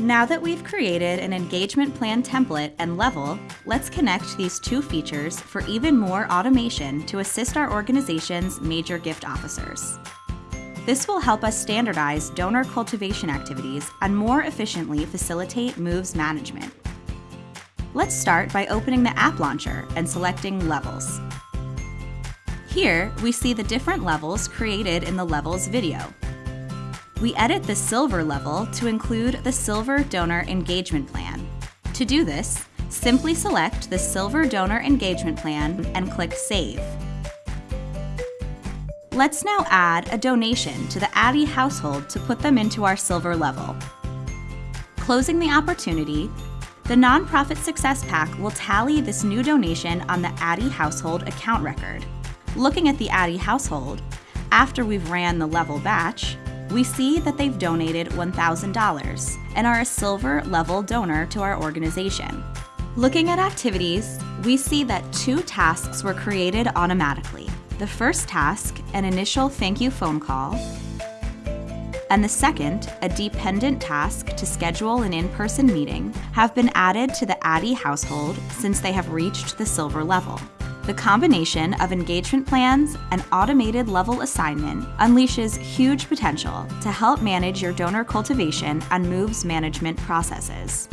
Now that we've created an engagement plan template and level, let's connect these two features for even more automation to assist our organization's major gift officers. This will help us standardize donor cultivation activities and more efficiently facilitate moves management. Let's start by opening the app launcher and selecting Levels. Here, we see the different levels created in the Levels video. We edit the Silver level to include the Silver Donor Engagement Plan. To do this, simply select the Silver Donor Engagement Plan and click Save. Let's now add a donation to the Addy household to put them into our Silver level. Closing the opportunity, the Nonprofit Success Pack will tally this new donation on the Addy household account record. Looking at the Addy household, after we've ran the level batch, we see that they've donated $1,000 and are a silver level donor to our organization. Looking at activities, we see that two tasks were created automatically. The first task, an initial thank you phone call, and the second, a dependent task to schedule an in-person meeting, have been added to the Addy household since they have reached the silver level. The combination of engagement plans and automated level assignment unleashes huge potential to help manage your donor cultivation and moves management processes.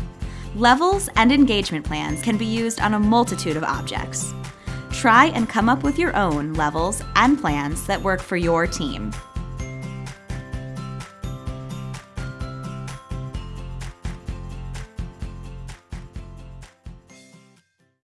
Levels and engagement plans can be used on a multitude of objects. Try and come up with your own levels and plans that work for your team.